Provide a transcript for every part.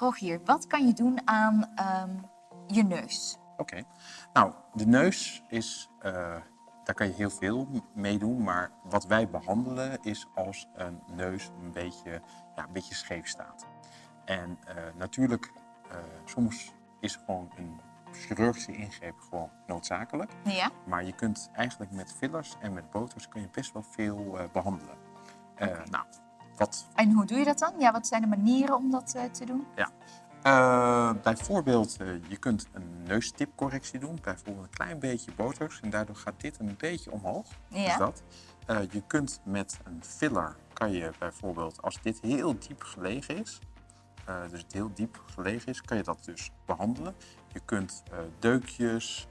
Rogier, wat kan je doen aan ehm, je neus? Oké. Nou, de neus is, eh, daar kan je heel veel mee doen. Maar wat wij behandelen is als een neus een beetje, ja, een beetje scheef staat. En eh, natuurlijk, eh, soms is gewoon een chirurgische ingreep gewoon noodzakelijk. Ja. Maar je kunt eigenlijk met fillers en met botox kun je best wel veel eh, behandelen. Eh, Nou, wat En hoe doe je dat dan? Ja, wat zijn de manieren om dat eh, te doen? Ja. Eh, bijvoorbeeld, eh, je kunt een neustipcorrectie doen. Bijvoorbeeld een klein beetje botox. En daardoor gaat dit een beetje omhoog. Ja. Dus dat. Eh, je kunt met een filler, kan je bijvoorbeeld, als dit heel diep gelegen is, dus het heel diep gelegen is, kan je dat dus behandelen. Je kunt deukjes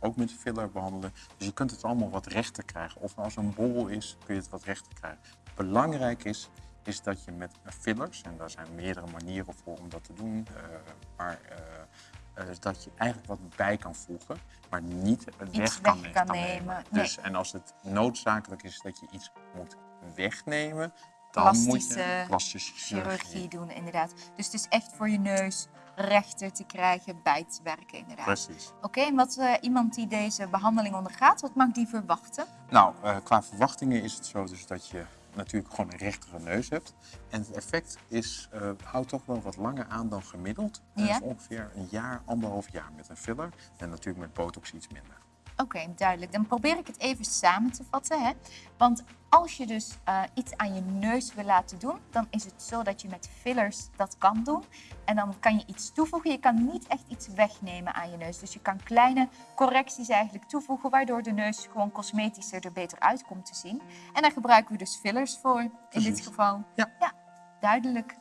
ook met filler behandelen. Dus je kunt het allemaal wat rechter krijgen. Of als een bol is, kun je het wat rechter krijgen. Belangrijk is, is dat je met fillers, en daar zijn meerdere manieren voor om dat te doen, eh, maar eh, eh, dat je eigenlijk wat bij kan voegen, maar niet weg kan, weg kan nemen. Dus, en als het noodzakelijk is dat je iets moet wegnemen, dan moet je Plastische Chirurgie doen, inderdaad. Dus het is echt voor je neus rechter te krijgen, bij te werken, inderdaad. Precies. Oké, en wat iemand die deze behandeling ondergaat, wat mag die verwachten? Nou, qua verwachtingen is het zo dus dat je natuurlijk gewoon een rechtere neus hebt. En het effect is, eh, houdt toch wel wat langer aan dan gemiddeld. Ja. ongeveer een jaar, anderhalf jaar met een filler. En natuurlijk met botox iets minder. Oké, duidelijk. Dan probeer ik het even samen te vatten. Hè? Want als je dus eh, iets aan je neus wil laten doen, dan is het zo dat je met fillers dat kan doen. En dan kan je iets toevoegen. Je kan niet echt iets wegnemen aan je neus. Dus je kan kleine correcties eigenlijk toevoegen, waardoor de neus gewoon cosmetischer er beter uit komt te zien. En daar gebruiken we dus fillers voor in dit geval. Ja. ja, duidelijk.